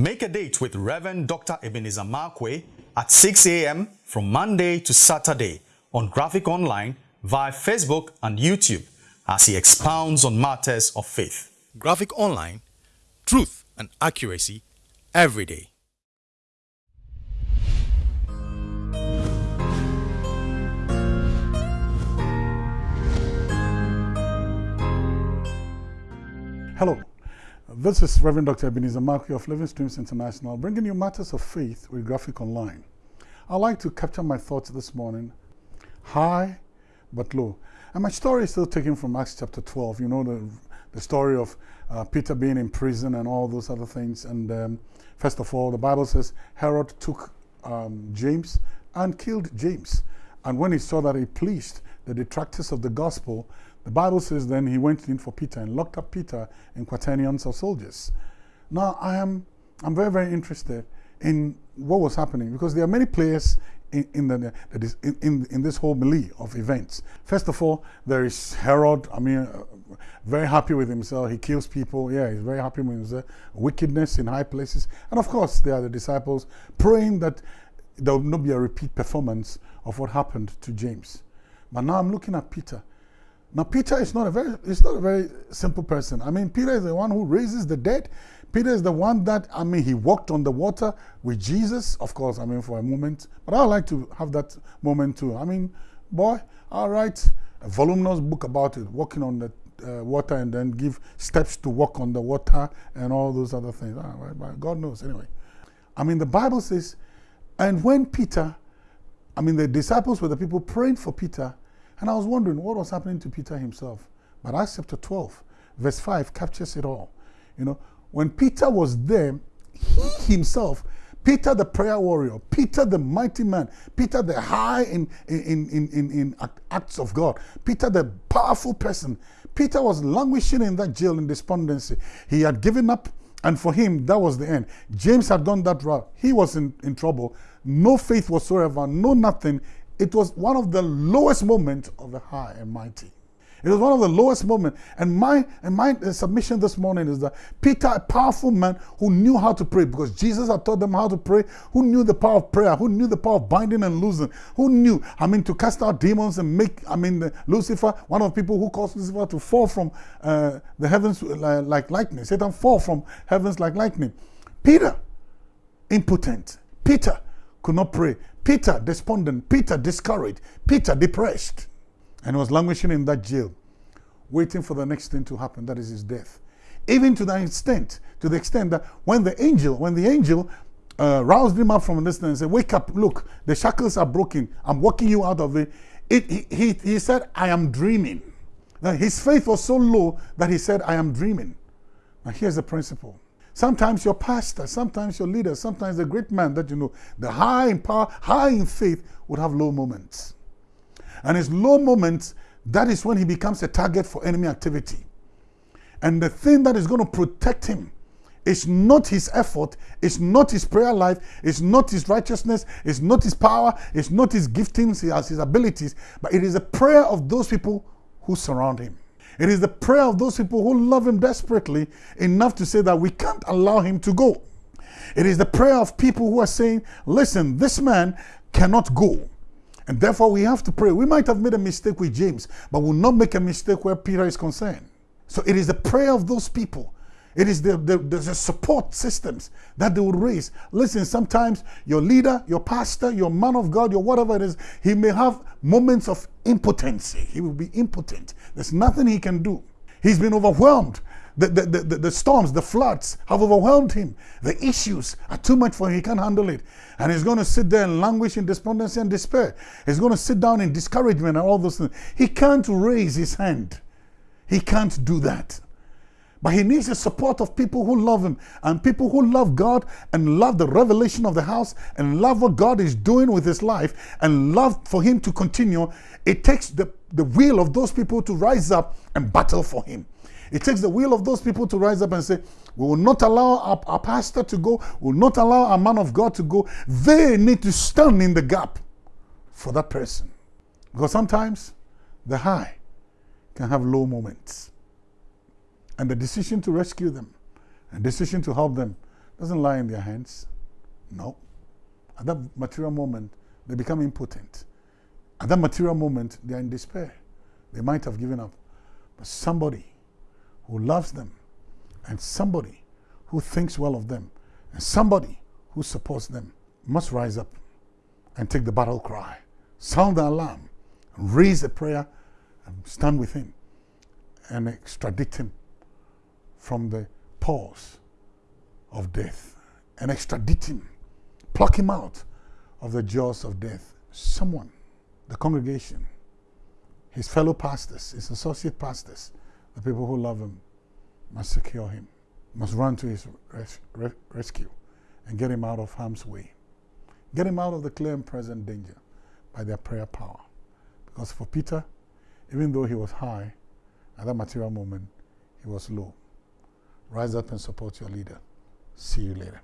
Make a date with Reverend Dr. Ebenezer Markwei at 6 a.m. from Monday to Saturday on Graphic Online via Facebook and YouTube as he expounds on matters of faith. Graphic Online, truth and accuracy every day. Hello, this is Reverend Dr. Ebenezer Markwei of Living Streams International, bringing you matters of faith with Graphic Online. I'd like to capture my thoughts this morning high but low. And my story is still taken from Acts chapter 12. You know the, the story of uh, Peter being in prison and all those other things. And um, first of all, the Bible says Herod took um, James and killed James. And when he saw that it pleased the detractors of the gospel, the Bible says then he went in for Peter and locked up Peter in quaternions of soldiers. Now I am I'm very, very interested in what was happening because there are many players in, in, the, in, in, in, this whole melee of events. First of all, there is Herod, I mean, uh, very happy with himself. He kills people. Yeah, he's very happy with himself. Wickedness in high places. And of course, there are the disciples praying that there will not be a repeat performance of what happened to James. But now I'm looking at Peter. Now, Peter is not a very, it's not a very simple person. I mean, Peter is the one who raises the dead. Peter is the one that, I mean, he walked on the water with Jesus, of course, I mean, for a moment. But I would like to have that moment too. I mean, boy, I'll write a voluminous book about it, walking on the uh, water and then give steps to walk on the water and all those other things. Ah, God knows, anyway. I mean, the Bible says, and when Peter, I mean, the disciples were the people praying for Peter, and I was wondering what was happening to Peter himself. But Acts chapter 12, verse 5 captures it all. You know, when Peter was there, he himself, Peter the prayer warrior, Peter the mighty man, Peter the high in, in, in, in, in acts of God, Peter the powerful person, Peter was languishing in that jail in despondency. He had given up, and for him, that was the end. James had done that route. He was in, in trouble. No faith whatsoever, no nothing. It was one of the lowest moments of the high and mighty. It was one of the lowest moments. And my, and my submission this morning is that Peter, a powerful man who knew how to pray because Jesus had taught them how to pray, who knew the power of prayer, who knew the power of binding and losing, who knew, I mean, to cast out demons and make, I mean, Lucifer, one of the people who caused Lucifer to fall from uh, the heavens like lightning. Satan fall from heavens like lightning. Peter, impotent. Peter could not pray. Peter, despondent. Peter, discouraged. Peter, depressed and was languishing in that jail, waiting for the next thing to happen, that is his death. Even to the extent, to the extent that when the angel, when the angel uh, roused him up from a distance and said, wake up, look, the shackles are broken, I'm walking you out of it. it he, he, he said, I am dreaming. Now, his faith was so low that he said, I am dreaming. Now here's the principle. Sometimes your pastor, sometimes your leader, sometimes the great man that you know, the high in power, high in faith, would have low moments. And his low moments, that is when he becomes a target for enemy activity. And the thing that is going to protect him is not his effort, it's not his prayer life, it's not his righteousness, it's not his power, it's not his giftings, his, his abilities, but it is the prayer of those people who surround him. It is the prayer of those people who love him desperately enough to say that we can't allow him to go. It is the prayer of people who are saying, listen, this man cannot go. And therefore, we have to pray. We might have made a mistake with James, but we'll not make a mistake where Peter is concerned. So it is the prayer of those people. It is the, the, the, support systems that they will raise. Listen, sometimes your leader, your pastor, your man of God, your whatever it is, he may have moments of impotency. He will be impotent. There's nothing he can do. He's been overwhelmed the, the, the, the, storms, the floods have overwhelmed him. The issues are too much for him. He can't handle it. And he's going to sit there and languish in despondency and despair. He's going to sit down in discouragement and all those things. He can't raise his hand. He can't do that. But he needs the support of people who love him and people who love God and love the revelation of the house and love what God is doing with his life and love for him to continue. It takes the, the will of those people to rise up and battle for him. It takes the will of those people to rise up and say, we will not allow our, our pastor to go, we will not allow a man of God to go. They need to stand in the gap for that person. Because sometimes the high can have low moments. And the decision to rescue them, and decision to help them, doesn't lie in their hands. No. At that material moment, they become impotent. At that material moment, they are in despair. They might have given up. But somebody who loves them, and somebody who thinks well of them, and somebody who supports them must rise up and take the battle cry, sound the alarm, raise a prayer, and stand with him and extradite him from the paws of death and extradite him, pluck him out of the jaws of death. Someone, the congregation, his fellow pastors, his associate pastors, the people who love him, must secure him, must run to his res res rescue and get him out of harm's way. Get him out of the clear and present danger by their prayer power. Because for Peter, even though he was high, at that material moment, he was low. Rise up and support your leader. See you later.